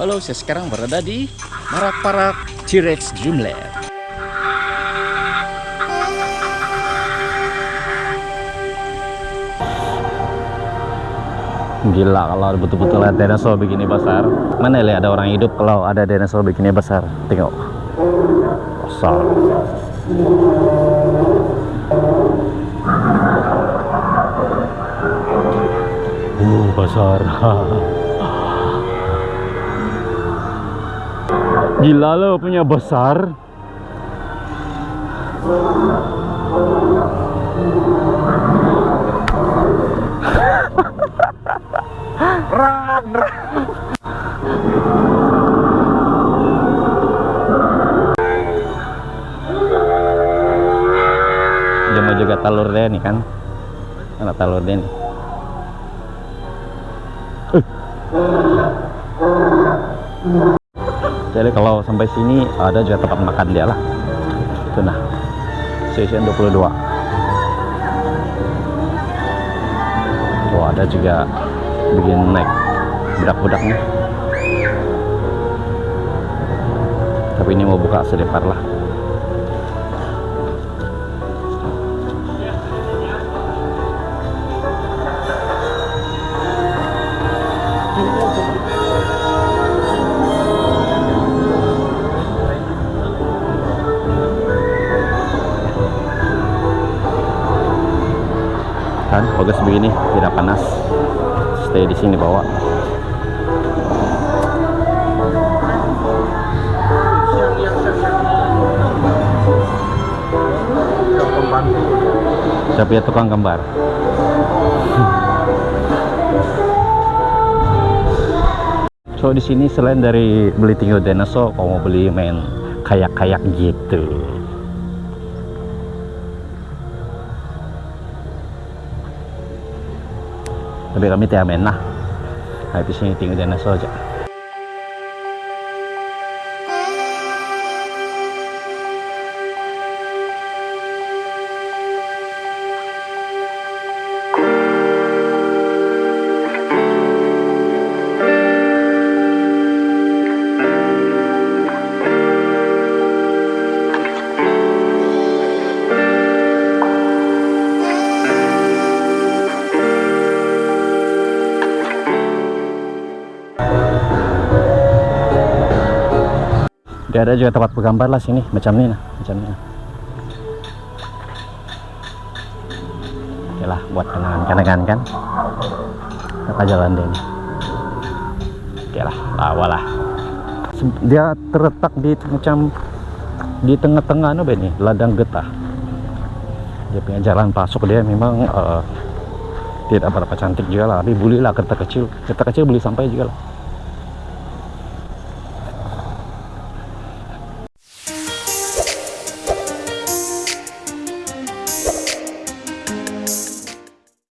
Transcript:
Halo, saya sekarang berada di Marak-Parak T-Rex Dreamland. Gila kalau betul-betul lihat dinosaur begini besar. Mana lihat ada orang hidup kalau ada dinosaur begini besar. Tengok. Besar. Uh, besar. Gila lo punya besar. Mau juga telur dia nih kan. Mana telur dia nih. Jadi kalau sampai sini ada juga tempat makan dia lah. Itu nah. Station 22. Oh, ada juga bikin naik budak-budaknya. Tapi ini mau buka sedepar lah. Kan bagus begini tidak panas. Stay di sini bawa. Siapa ya tukang gambar so di sini selain dari beli tinggal dinosaur kalau mau beli main kayak-kayak gitu tapi kami tidak main lah habis ini tinggal dinosaur aja dia ada juga tempat bergambar lah sini macam ini nah macam ini oke lah buat kenangan-kenangan kan? Apa jalan ini? Oke lah lawa lah. Dia terletak di macam di tengah-tengah no ini? Ladang getah. Dia punya jalan masuk dia memang eh, tidak berapa cantik juga lah tapi boleh lah kereta kecil. Kereta kecil boleh sampai juga lah